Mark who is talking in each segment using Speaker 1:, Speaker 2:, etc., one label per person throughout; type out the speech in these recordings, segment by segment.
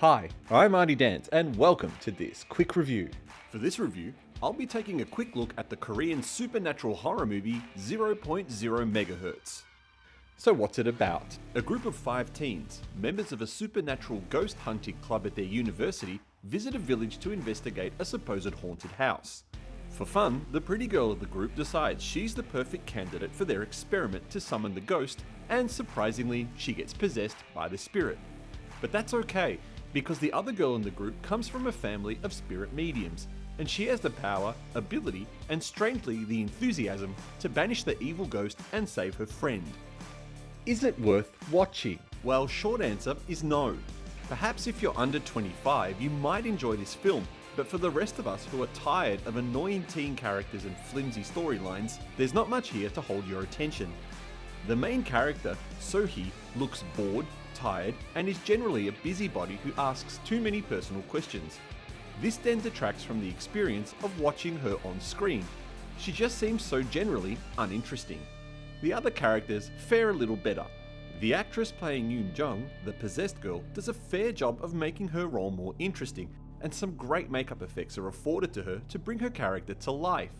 Speaker 1: Hi, I'm Artie Dance, and welcome to this quick review.
Speaker 2: For this review, I'll be taking a quick look at the Korean supernatural horror movie 0.0 MHz.
Speaker 1: So, what's it about?
Speaker 2: A group of five teens, members of a supernatural ghost hunting club at their university, visit a village to investigate a supposed haunted house. For fun, the pretty girl of the group decides she's the perfect candidate for their experiment to summon the ghost, and surprisingly, she gets possessed by the spirit. But that's okay, because the other girl in the group comes from a family of spirit mediums, and she has the power, ability, and strangely the enthusiasm to banish the evil ghost and save her friend.
Speaker 1: Is it worth watching?
Speaker 2: Well, short answer is no. Perhaps if you're under 25, you might enjoy this film, but for the rest of us who are tired of annoying teen characters and flimsy storylines, there's not much here to hold your attention. The main character, Sohee, looks bored, tired, and is generally a busybody who asks too many personal questions. This then detracts from the experience of watching her on screen. She just seems so generally uninteresting. The other characters fare a little better. The actress playing Yoon Jung, the possessed girl, does a fair job of making her role more interesting, and some great makeup effects are afforded to her to bring her character to life.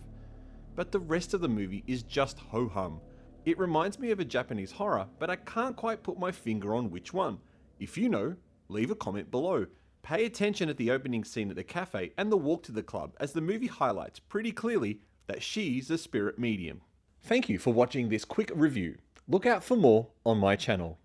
Speaker 2: But the rest of the movie is just ho hum. It reminds me of a Japanese horror, but I can't quite put my finger on which one. If you know, leave a comment below. Pay attention at the opening scene at the cafe and the walk to the club, as the movie highlights pretty clearly that she's a spirit medium.
Speaker 1: Thank you for watching this quick review. Look out for more on my channel.